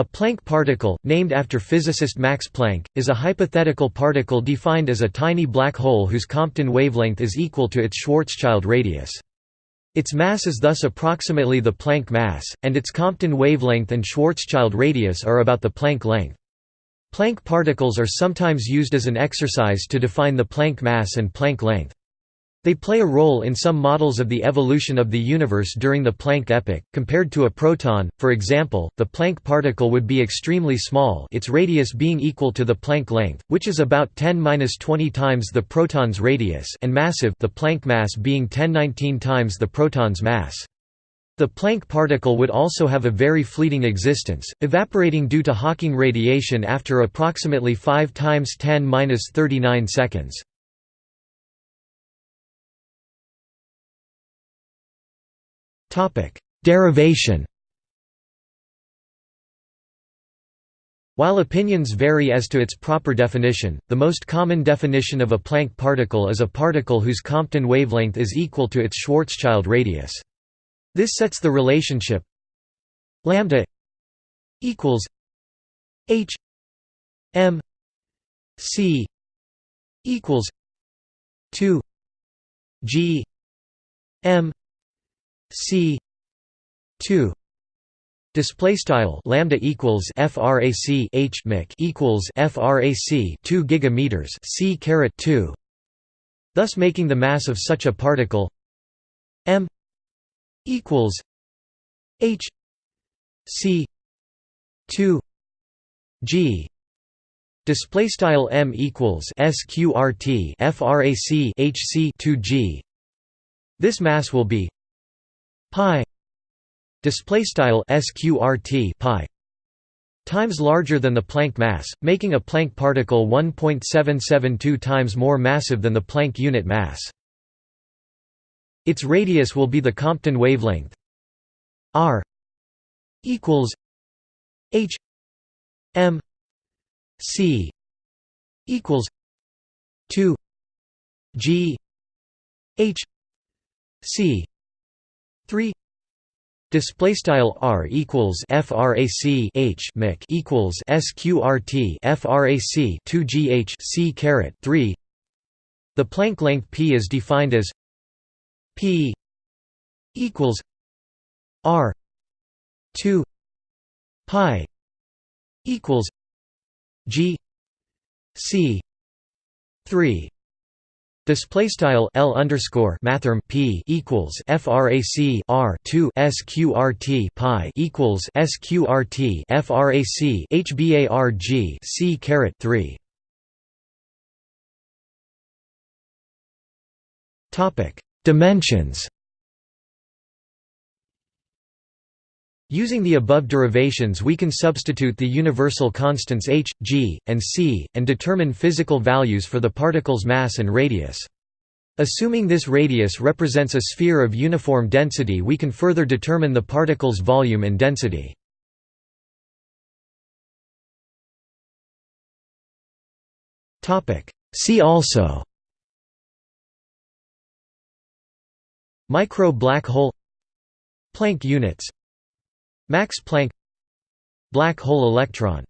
A Planck particle, named after physicist Max Planck, is a hypothetical particle defined as a tiny black hole whose Compton wavelength is equal to its Schwarzschild radius. Its mass is thus approximately the Planck mass, and its Compton wavelength and Schwarzschild radius are about the Planck length. Planck particles are sometimes used as an exercise to define the Planck mass and Planck length. They play a role in some models of the evolution of the universe during the Planck epoch. Compared to a proton, for example, the Planck particle would be extremely small, its radius being equal to the Planck length, which is about 10^-20 times the proton's radius, and massive, the Planck mass being 10^19 times the proton's mass. The Planck particle would also have a very fleeting existence, evaporating due to Hawking radiation after approximately 5 times 10^-39 seconds. Derivation While opinions vary as to its proper definition, the most common definition of a Planck particle is a particle whose Compton wavelength is equal to its Schwarzschild radius. This sets the relationship lambda equals h m c equals 2 g m c 2 Display style lambda equals frac h mic equals frac 2 gigameters c caret 2. Thus making the mass of such a particle m equals h c 2 g display style m equals sqrt frac hc 2 g this mass will be pi display style sqrt pi times larger than the Planck mass, making a Planck particle 1.772 times more massive than the Planck unit mass. Its radius will be the Compton wavelength r equals h m c equals 2 g h c 3 Display style r equals frac h mic equals sqrt frac 2 gh c caret 3. The Planck length p is defined as P equals R two pi equals G C three Display style L underscore mathrm P equals FRAC R two SQRT pi equals SQRT FRAC HBARG C caret three. Topic Dimensions Using the above derivations we can substitute the universal constants h, g, and c, and determine physical values for the particle's mass and radius. Assuming this radius represents a sphere of uniform density we can further determine the particle's volume and density. See also Micro black hole Planck units Max Planck Black hole electron